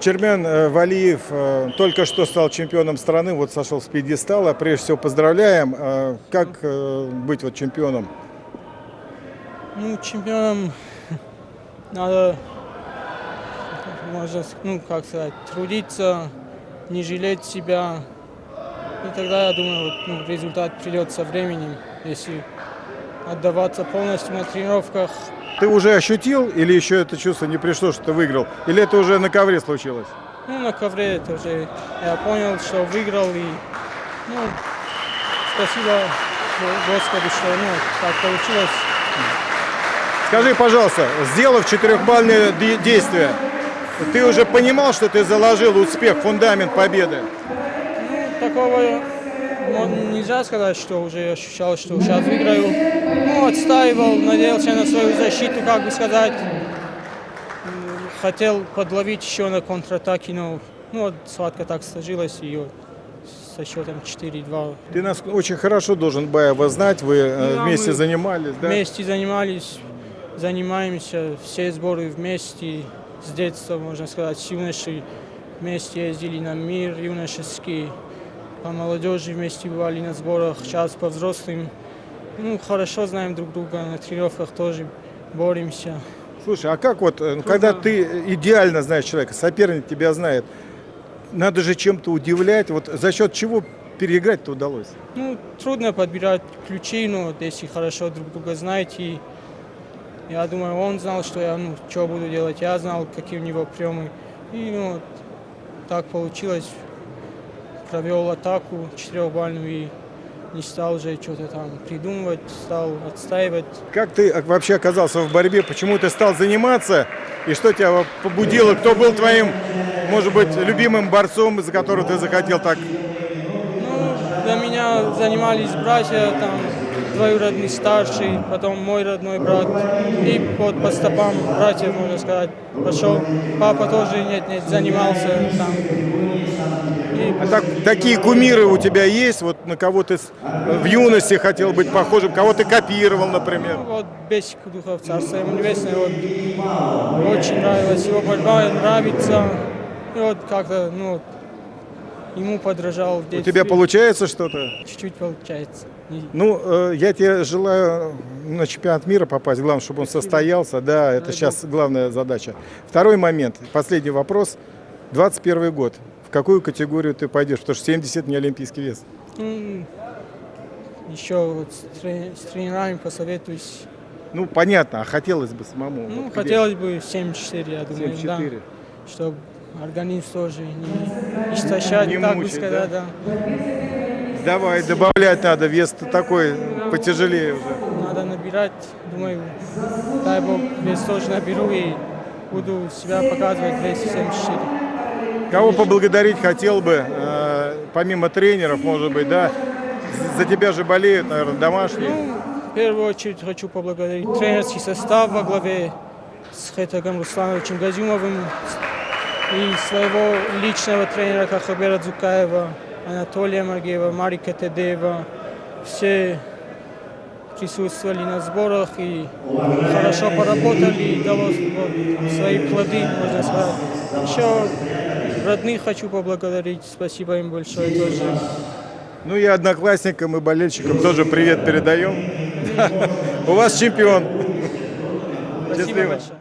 Чермен э, Валиев э, только что стал чемпионом страны, вот сошел с пьедестала. Прежде всего поздравляем. Э, Как быть вот чемпионом? Ну, чемпионом надо, можно, ну, как сказать, трудиться, не жалеть себя. И тогда, я думаю, вот, ну, результат придет со временем, если отдаваться полностью на тренировках. Ты уже ощутил или еще это чувство не пришло, что ты выиграл? Или это уже на ковре случилось? Ну, на ковре это уже я понял, что выиграл, и, ну, спасибо Го- Господу, что, ну, так получилось. Скажи, пожалуйста, сделав четырехбальное де- действие, ты уже понимал, что ты заложил успех, фундамент победы? Ну, такого нельзя сказать, что уже ощущал, что сейчас выиграю. Ну, отстаивал, надеялся на свою защиту, как бы сказать. Хотел подловить еще на контратаке, но ну, вот схватка так сложилась, и вот со счетом 4-2 Ты нас очень хорошо должен Баева знать, вы э, Да, вместе занимались, да? вместе занимались, занимаемся, все сборы вместе, с детства, можно сказать, с юношей вместе ездили на мир юношеский, по молодежи вместе бывали на сборах, сейчас по взрослым. Ну, хорошо знаем друг друга, на тренировках тоже боремся. Слушай, а как вот, э, когда ты идеально знаешь человека, соперник тебя знает, надо же чем-то удивлять, вот за счет чего переиграть-то удалось? Ну, трудно подбирать ключи, но вот если хорошо друг друга знаете, и я думаю, он знал, что я, ну, что буду делать, я знал, какие у него приемы. И, ну, вот так получилось. Провел атаку четырехбальную и не стал уже что-то там придумывать, стал отстаивать. Как ты вообще оказался в борьбе, почему ты стал заниматься, и что тебя побудило, кто был твоим, может быть, любимым борцом, из-за которого ты захотел так занимались братья, там, двоюродный старший, потом мой родной брат. И вот по стопам братьев, можно сказать, пошел. Папа тоже нет-нет занимался там. И, А так- такие кумиры у тебя есть, вот на кого ты в юности хотел быть похожим, кого ты копировал, например? ну, вот Бесик Духов, царство ему небесное, вот, очень нравилась его борьба, нравится. И вот как-то, ну, ему подражал У тебя получается что-то? Чуть-чуть получается. Ну, э, я тебе желаю на чемпионат мира попасть. Главное, чтобы он состоялся. Да, это сейчас главная задача. Второй момент, последний вопрос. 21 год. В какую категорию ты пойдешь? Потому что 70 не олимпийский вес. Ну, еще вот с, трени- с тренерами посоветуюсь. Ну, понятно, а хотелось бы самому. Ну, Вот где? хотелось бы 7-4, я думаю, 74. да. Чтобы организм тоже не истощать, Не так бы мучить, сказать, да. Давай, добавлять надо. Вес такой потяжелее уже. Надо набирать, думаю, дай бог, вес тоже наберу и буду себя показывать в весе 74. Кого поблагодарить хотел бы, э, помимо тренеров, может быть, да? За тебя же болеют, наверное, домашние. Ну, в первую очередь хочу поблагодарить тренерский состав во главе с Хетагом Руслановичем Газюмовым и своего личного тренера Кахабера Дзукаева, Анатолия Маргеева, Марика Тедеева. Все присутствовали на сборах и хорошо поработали, и дало свои плоды, можно сказать. Еще родных хочу поблагодарить, спасибо им большое тоже. Ну и одноклассникам и болельщикам тоже привет передаем. У вас чемпион. Спасибо большое.